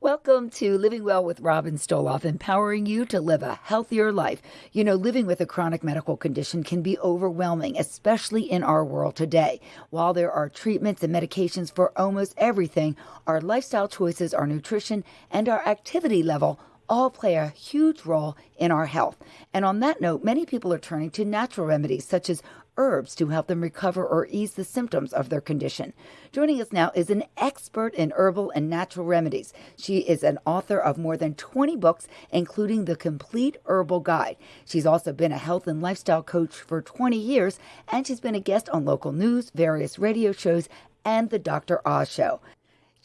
Welcome to Living Well with Robin Stoloff, empowering you to live a healthier life. You know, living with a chronic medical condition can be overwhelming, especially in our world today. While there are treatments and medications for almost everything, our lifestyle choices, our nutrition, and our activity level all play a huge role in our health. And on that note, many people are turning to natural remedies such as herbs to help them recover or ease the symptoms of their condition. Joining us now is an expert in herbal and natural remedies. She is an author of more than 20 books, including The Complete Herbal Guide. She's also been a health and lifestyle coach for 20 years, and she's been a guest on local news, various radio shows, and The Dr. Oz Show.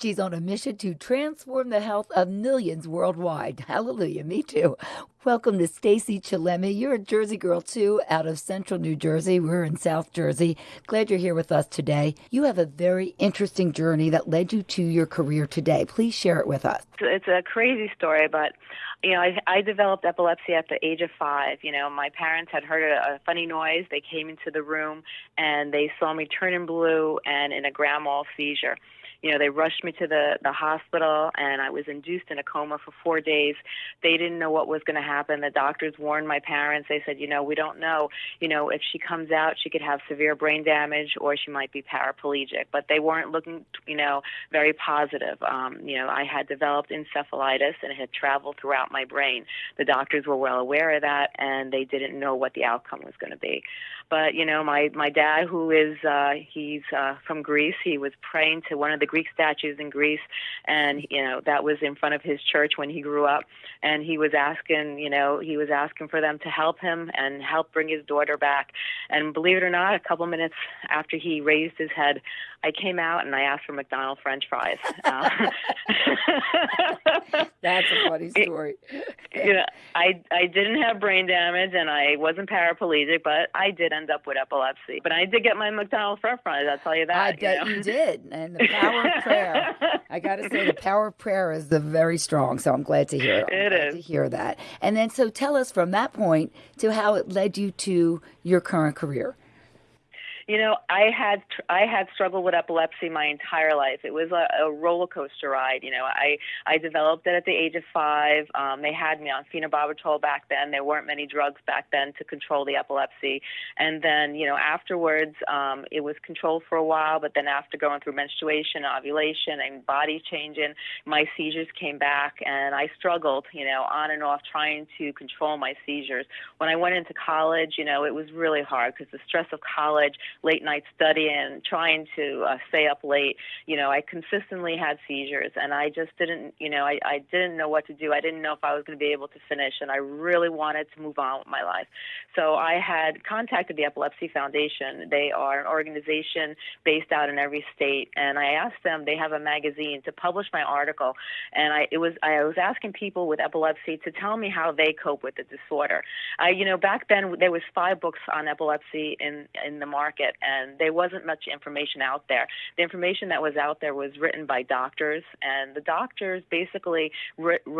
She's on a mission to transform the health of millions worldwide. Hallelujah, me too. Welcome to Stacey Chillemi. You're a Jersey girl too, out of central New Jersey. We're in South Jersey. Glad you're here with us today. You have a very interesting journey that led you to your career today. Please share it with us. It's a crazy story, but you know, I, I developed epilepsy at the age of five. You know, my parents had heard a, a funny noise. They came into the room and they saw me turning blue and in a grand mal seizure you know, they rushed me to the, the hospital and I was induced in a coma for four days. They didn't know what was going to happen. The doctors warned my parents. They said, you know, we don't know, you know, if she comes out, she could have severe brain damage or she might be paraplegic. But they weren't looking, you know, very positive. Um, you know, I had developed encephalitis and it had traveled throughout my brain. The doctors were well aware of that and they didn't know what the outcome was going to be. But you know, my my dad, who is uh, he's uh, from Greece, he was praying to one of the Greek statues in Greece, and you know that was in front of his church when he grew up, and he was asking, you know, he was asking for them to help him and help bring his daughter back. And believe it or not, a couple minutes after he raised his head, I came out and I asked for McDonald's French fries. Uh, That's a funny story. you know, I I didn't have brain damage and I wasn't paraplegic, but I did end up with epilepsy. But I did get my McDonald's French fries. I'll tell you that. I bet you, know? you did. And the power of prayer. I got to say, the power of prayer is the very strong. So I'm glad to hear. I'm it is. to hear that. And then, so tell us from that point to how it led you to your current career. You know, I had I had struggled with epilepsy my entire life. It was a, a roller coaster ride. You know, I I developed it at the age of five. Um, they had me on phenobarbital back then. There weren't many drugs back then to control the epilepsy. And then, you know, afterwards, um, it was controlled for a while. But then, after going through menstruation, ovulation, and body changing, my seizures came back, and I struggled. You know, on and off trying to control my seizures. When I went into college, you know, it was really hard because the stress of college late night studying, trying to uh, stay up late. You know, I consistently had seizures, and I just didn't, you know, I, I didn't know what to do. I didn't know if I was going to be able to finish, and I really wanted to move on with my life. So I had contacted the Epilepsy Foundation. They are an organization based out in every state, and I asked them. They have a magazine to publish my article, and I it was I was asking people with epilepsy to tell me how they cope with the disorder. I, you know, back then there was five books on epilepsy in in the market it, and there wasn't much information out there. The information that was out there was written by doctors, and the doctors basically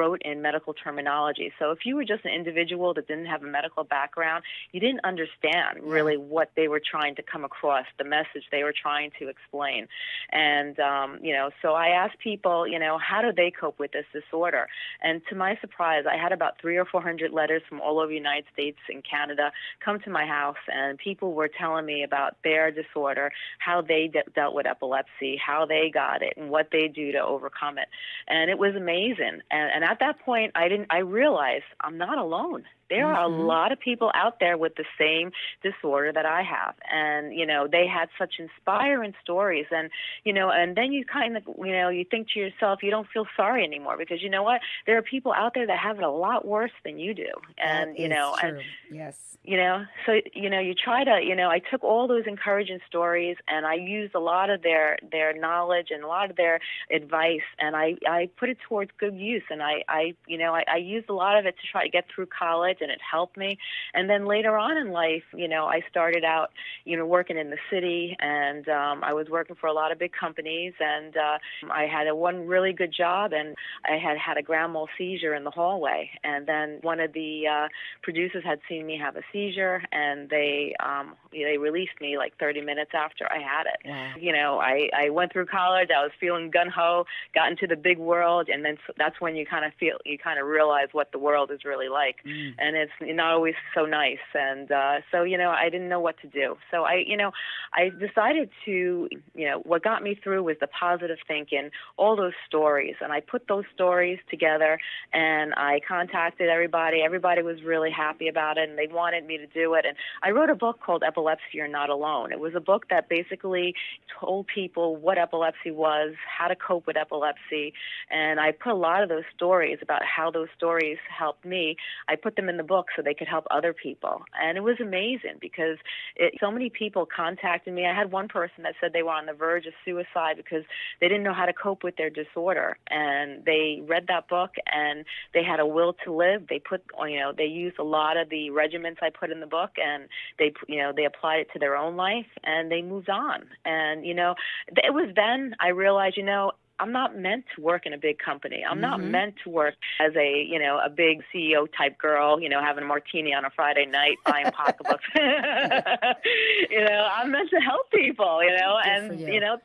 wrote in medical terminology. So if you were just an individual that didn't have a medical background, you didn't understand really what they were trying to come across, the message they were trying to explain. And, um, you know, so I asked people, you know, how do they cope with this disorder? And to my surprise, I had about three or four hundred letters from all over the United States and Canada come to my house, and people were telling me about their disorder, how they de- dealt with epilepsy, how they got it, and what they do to overcome it. And it was amazing. And, and at that point, I didn't. I realized I'm not alone there mm-hmm. are a mm-hmm. lot of people out there with the same disorder that I have. And, you know, they had such inspiring stories. And, you know, and then you kind of, you know, you think to yourself, you don't feel sorry anymore because you know what? There are people out there that have it a lot worse than you do. And, that you know, true. and, yes. You know, so, you know, you try to, you know, I took all those encouraging stories and I used a lot of their, their knowledge and a lot of their advice and I, I put it towards good use. And I, I, you know, I, I used a lot of it to try to get through college and it helped me. And then later on in life, you know, I started out, you know, working in the city, and um, I was working for a lot of big companies, and uh, I had a one really good job, and I had had a grand mal seizure in the hallway, and then one of the uh, producers had seen me have a seizure, and they um, they released me like 30 minutes after I had it. Wow. You know, I I went through college. I was feeling gun ho, got into the big world, and then that's when you kind of feel you kind of realize what the world is really like, mm. and it's not always so nice. And uh, so you know, I didn't know what to do. So I you know, I decided to you know what got me through was the positive thinking, all those stories, and I put those stories together, and I contacted everybody. Everybody was really happy about it, and they wanted me to do it. And I wrote a book called Epilepsy You're Not Alone. It was a book that basically told people what epilepsy was, how to cope with epilepsy, and I put a lot of those stories about how those stories helped me. I put them in the book so they could help other people, and it was amazing because it, so many people contacted me. I had one person that said they were on the verge of suicide because they didn't know how to cope with their disorder, and they read that book and they had a will to live. They put, oh, you know, they used a lot of the regiments I put in the book, and they, you know, they applied it to their own life, and they moved on. And you know, it was then I realized, you know, I'm not meant to work in a big company. I'm mm-hmm. not meant to work as a, you know, a big CEO type girl, you know, having a martini on a Friday night, buying pocketbooks. you know, I'm meant to help people, you know, Good and, you. you know,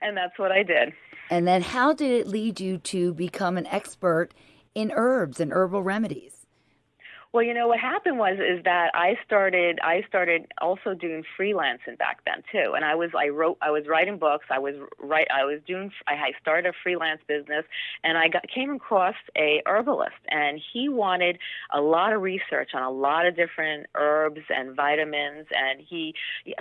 and that's what I did. And then how did it lead you to become an expert in herbs and herbal remedies? Well, you know what happened was is that I started I started also doing freelancing back then too, and I was I wrote I was writing books. I was write I was doing I started a freelance business, and I got came across a herbalist, and he wanted a lot of research on a lot of different herbs and vitamins, and he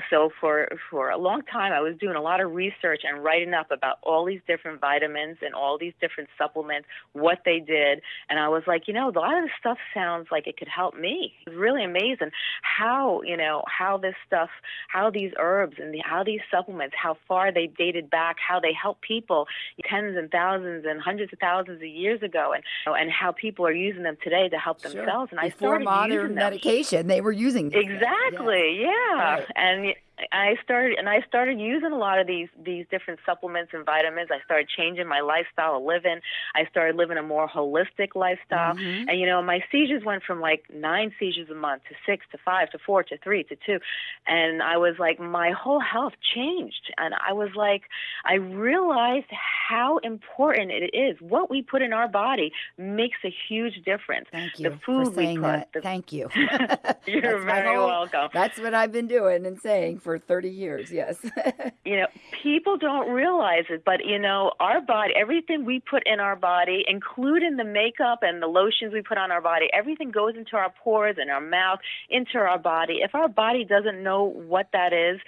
so for for a long time I was doing a lot of research and writing up about all these different vitamins and all these different supplements, what they did, and I was like, you know, a lot of this stuff sounds like it could help me. It's really amazing how, you know, how this stuff, how these herbs and the, how these supplements, how far they dated back, how they help people tens and thousands and hundreds of thousands of years ago and and how people are using them today to help themselves. Sure. And Before I started modern using them. medication, they were using them. Exactly. Yeah. yeah. Right. And I started and I started using a lot of these these different supplements and vitamins. I started changing my lifestyle of living. I started living a more holistic lifestyle. Mm-hmm. And you know, my seizures went from like nine seizures a month to six to five to four to three to two. And I was like my whole health changed and I was like I realized how important it is. What we put in our body makes a huge difference. Thank you. The food for saying we put. That. The, Thank you. you're very whole, welcome. That's what I've been doing and saying for for 30 years, yes. you know, people don't realize it, but you know, our body, everything we put in our body, including the makeup and the lotions we put on our body, everything goes into our pores and our mouth, into our body. If our body doesn't know what that is,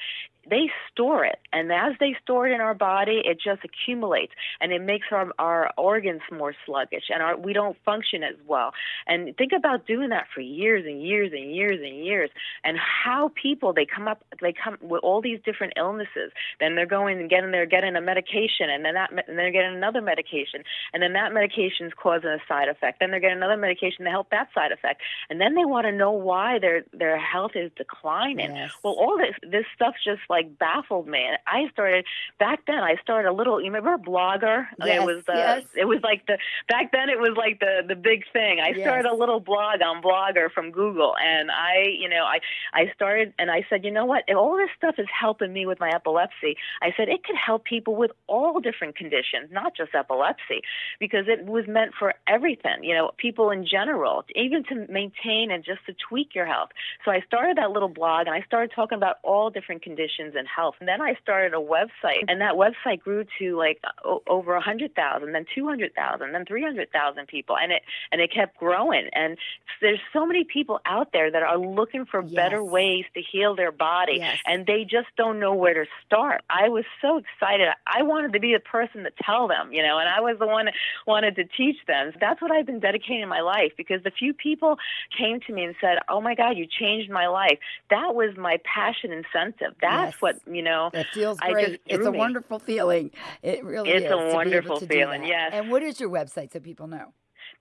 they store it. And as they store it in our body it just accumulates and it makes our our organs more sluggish and our we don't function as well. And think about doing that for years and years and years and years and how people they come up they come with all these different illnesses. Then they're going and getting they're getting a medication and then that and they're getting another medication and then that medication is causing a side effect. Then they're getting another medication to help that side effect. And then they want to know why their their health is declining. Yes. well all this this stuff just like baffled me. And I started back then. I started a little. You remember Blogger? Yes, it was the. Yes. It was like the back then. It was like the the big thing. I yes. started a little blog on Blogger from Google, and I, you know, I I started and I said, you know what? If all this stuff is helping me with my epilepsy, I said it could help people with all different conditions, not just epilepsy, because it was meant for everything. You know, people in general, even to maintain and just to tweak your health. So I started that little blog, and I started talking about all different conditions and health. And then I started a website, and that website grew to like o- over a hundred thousand, then two hundred thousand, then three hundred thousand people, and it and it kept growing. And there's so many people out there that are looking for yes. better ways to heal their body, yes. and they just don't know where to start. I was so excited. I wanted to be the person to tell them, you know, and I was the one that wanted to teach them. So that's what I've been dedicating my life because the few people came to me and said, "Oh my God, you changed my life." That was my passion incentive. That's what you know. It feels great. It's a me. wonderful feeling. It really it's is. It's a wonderful feeling. Yes. And what is your website so people know?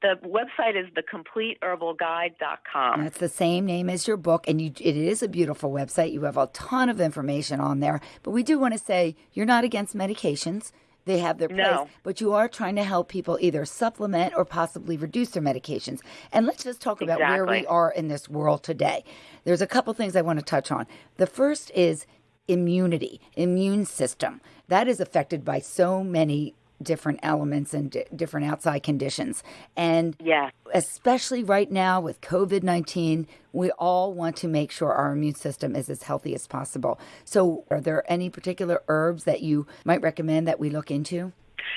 The website is thecompleteherbalguide.com. That's the same name as your book, and you, it is a beautiful website. You have a ton of information on there. But we do want to say you're not against medications. They have their place, no. but you are trying to help people either supplement or possibly reduce their medications. And let's just talk exactly. about where we are in this world today. There's a couple things I want to touch on. The first is immunity, immune system. That is affected by so many different elements and d- different outside conditions. And yeah. especially right now with COVID 19, we all want to make sure our immune system is as healthy as possible. So, are there any particular herbs that you might recommend that we look into?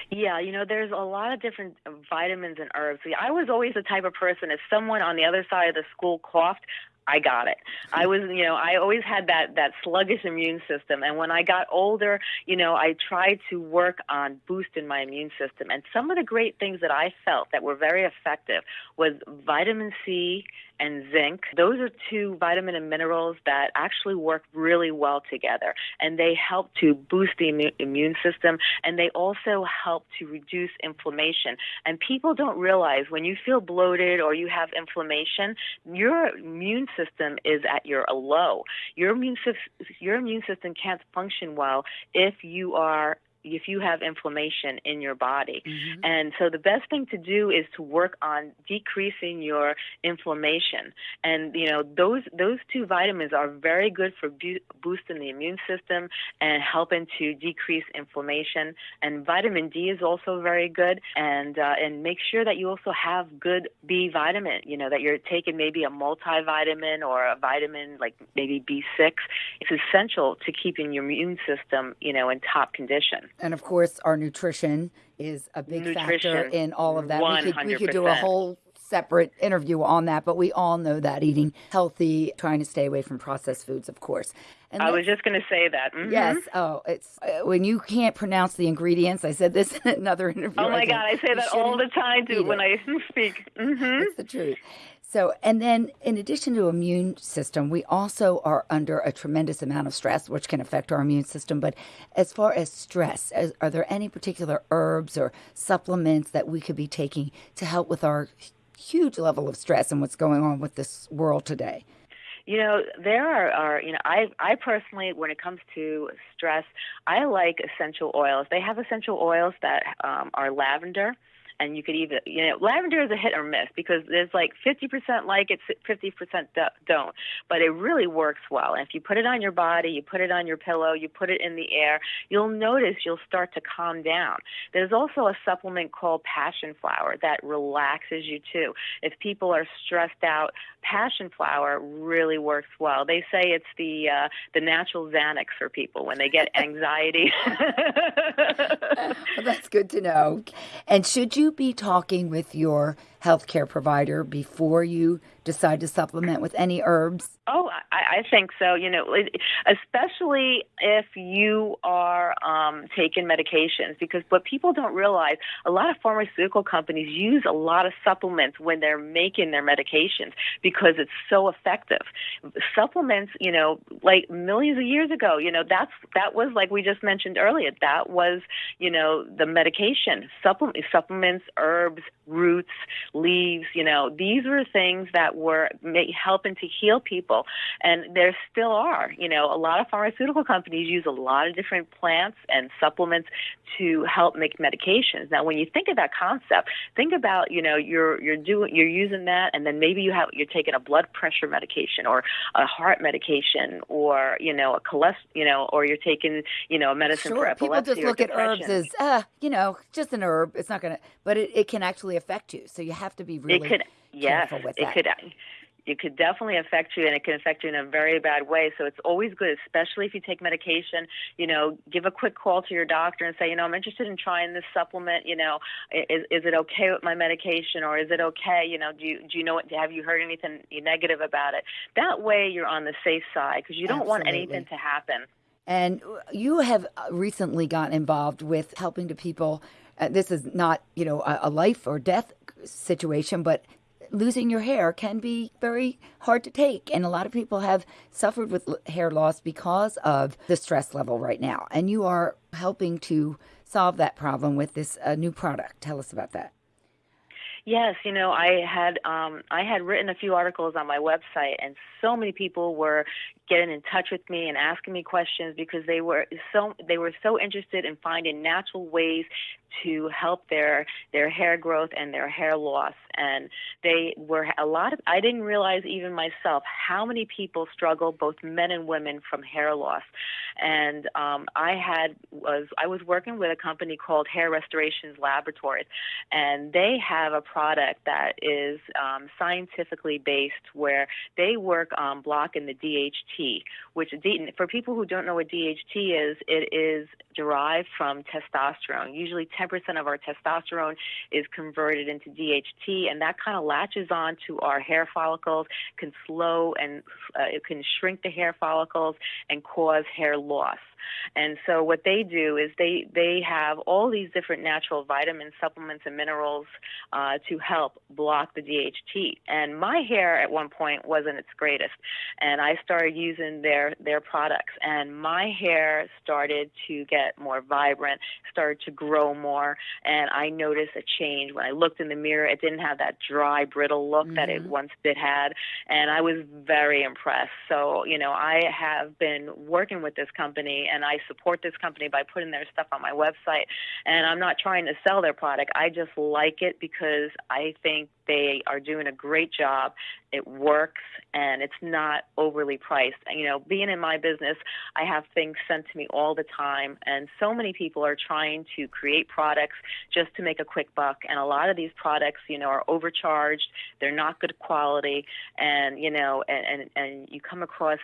Yeah, you know, there's a lot of different vitamins and herbs. I was always the type of person, if someone on the other side of the school coughed, I got it. I was, you know, I always had that that sluggish immune system, and when I got older, you know, I tried to work on boosting my immune system. And some of the great things that I felt that were very effective was vitamin C and zinc. Those are two vitamin and minerals that actually work really well together, and they help to boost the immune system, and they also help to reduce inflammation. And people don't realize when you feel bloated or you have inflammation, your immune system is at your low. Your immune your immune system can't function well if you are if you have inflammation in your body. Mm-hmm. And so the best thing to do is to work on decreasing your inflammation. And you know those those two vitamins are very good for bu- boosting the immune system and helping to decrease inflammation. And vitamin D is also very good. And uh, and make sure that you also have good B vitamin. You know that you're taking maybe a multivitamin or a vitamin like maybe B6. It's essential to keeping your immune system you know in top condition. And of course, our nutrition is a big nutrition, factor in all of that. We could, we could do a whole separate interview on that, but we all know that eating healthy, trying to stay away from processed foods, of course. And I was just going to say that. Mm-hmm. Yes. Oh, it's uh, when you can't pronounce the ingredients. I said this in another interview. Oh my I God, I say that all the time too when I speak. Mm-hmm. It's the truth. So, and then in addition to immune system, we also are under a tremendous amount of stress, which can affect our immune system. But as far as stress, as, are there any particular herbs or supplements that we could be taking to help with our huge level of stress and what's going on with this world today? You know, there are, are you know, I I personally, when it comes to stress, I like essential oils. They have essential oils that um, are lavender and you could even you know lavender is a hit or miss because there's like 50% like it 50% don't. But it really works well. And if you put it on your body you put it on your pillow you put it in the air you'll notice you'll start to calm down. There's also a supplement called passion flower that relaxes you too. If people are stressed out passion flower really works well. They say it's the uh, the natural xanax for people when they get anxiety. Well, that's good to know and should you be talking with your healthcare provider before you decide to supplement with any herbs? Oh, I, I think so. You know, especially if you are um, taking medications, because what people don't realize, a lot of pharmaceutical companies use a lot of supplements when they're making their medications because it's so effective. Supplements, you know, like millions of years ago, you know, that's that was like we just mentioned earlier. That was, you know, the medication. Supplement, supplements, herbs, roots, leaves. You know, these were things that were helping to heal people, and there still are. You know, a lot of pharmaceutical companies use a lot of different plants and supplements to help make medications. Now, when you think of that concept, think about you know you're you're doing you're using that, and then maybe you have you're taking a blood pressure medication or a heart medication or you know a cholesterol you know or you're taking you know a medicine sure. for epilepsy. People just look at herbs as uh, you know just an herb. It's not gonna, but it, it can actually affect you. So you have to be really it could, yes, it that. could it could definitely affect you and it can affect you in a very bad way. So it's always good, especially if you take medication, you know, give a quick call to your doctor and say, you know, I'm interested in trying this supplement, you know, is, is it okay with my medication or is it okay? You know, do you, do you know what, have you heard anything negative about it? That way you're on the safe side because you don't Absolutely. want anything to happen. And you have recently gotten involved with helping to people. Uh, this is not, you know, a, a life or death situation, but losing your hair can be very hard to take. And a lot of people have suffered with hair loss because of the stress level right now. And you are helping to solve that problem with this uh, new product. Tell us about that. Yes, you know, I had um, I had written a few articles on my website, and so many people were getting in touch with me and asking me questions because they were so they were so interested in finding natural ways to help their their hair growth and their hair loss. And they were a lot of I didn't realize even myself how many people struggle, both men and women, from hair loss. And um, I had was I was working with a company called Hair Restorations Laboratories, and they have a product that is um, scientifically based where they work on blocking the DHT, which for people who don't know what DHT is, it is derived from testosterone. Usually 10% of our testosterone is converted into DHT, and that kind of latches on to our hair follicles, can slow and uh, it can shrink the hair follicles and cause hair loss. And so what they do is they they have all these different natural vitamins, supplements, and minerals uh, to help block the DHT. And my hair at one point wasn't its greatest, and I started using their their products, and my hair started to get more vibrant, started to grow more, and I noticed a change when I looked in the mirror. It didn't have that dry, brittle look mm-hmm. that it mm-hmm. once did had, and I was very impressed. So you know, I have been working with this company and I support this company by putting their stuff on my website. And I'm not trying to sell their product. I just like it because I think they are doing a great job. It works and it's not overly priced. And, you know, being in my business, I have things sent to me all the time, and so many people are trying to create products just to make a quick buck. And a lot of these products, you know, are overcharged. They're not good quality, and you know, and and, and you come across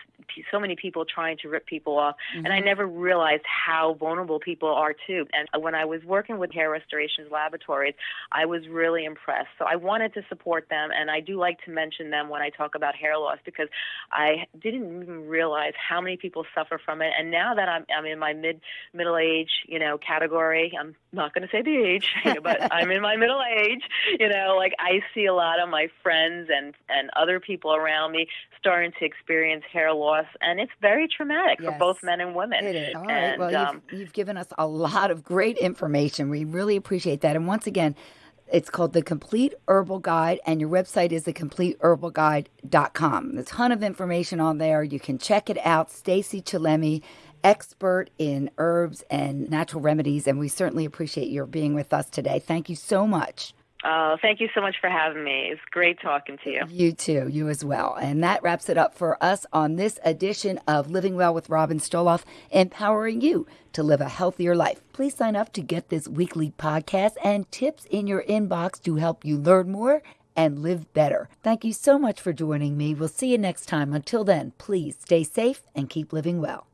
so many people trying to rip people off. Mm-hmm. And I never realized how vulnerable people are too. And when I was working with Hair Restorations Laboratories, I was really impressed. So I wanted to support them, and I do like to mention them when I talk about hair loss because I didn't even realize how many people suffer from it. And now that I'm I'm in my mid middle age, you know, category, I'm not going to say the age, but I'm in my middle age. You know, like I see a lot of my friends and and other people around me starting to experience hair loss, and it's very traumatic yes, for both men and women. It is. All right. And, well, um, you've, you've given us a lot of great information. We really appreciate that. And once again, it's called The Complete Herbal Guide, and your website is thecompleteherbalguide.com. There's a ton of information on there. You can check it out. Stacey Chillemi, expert in herbs and natural remedies, and we certainly appreciate your being with us today. Thank you so much. Oh, thank you so much for having me. It's great talking to you. You too, you as well. And that wraps it up for us on this edition of Living Well with Robin Stoloff, empowering you to live a healthier life. Please sign up to get this weekly podcast and tips in your inbox to help you learn more and live better. Thank you so much for joining me. We'll see you next time. Until then, please stay safe and keep living well.